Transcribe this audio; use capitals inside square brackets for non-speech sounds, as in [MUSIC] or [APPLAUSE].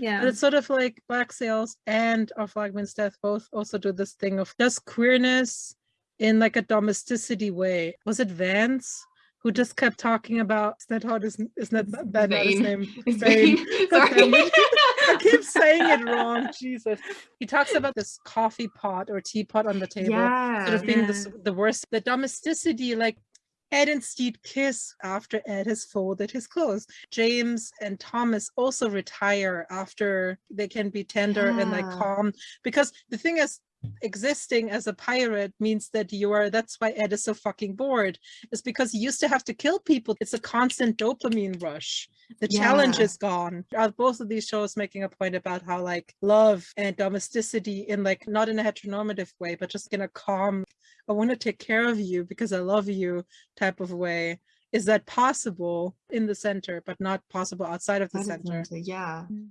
Yeah. But it's sort of like Black Sails and Our Flag Means Death both also do this thing of just queerness in like a domesticity way. Was it Vance who just kept talking about is that how this isn't that that that not his Vane. name? It's Vane. Vane. Sorry. [LAUGHS] I keep saying it wrong. Jesus. He talks about this coffee pot or teapot on the table yeah. sort of being Yeah. s- the worst. The domesticity, like Ed and Steed kiss after Ed has folded his clothes. James and Thomas also retire after they can be tender and like calm. Because the thing is, existing as a pirate means that you are that's why Ed is so fucking bored. Is because he used to have to kill people. It's a constant dopamine rush. The challenge is gone. Are both of these shows making a point about how like love and domesticity in like not in a heteronormative way, but just in a calm, I want to take care of you because I love you type of way. Is that possible in the center, but not possible outside of the center? Yeah. Mm.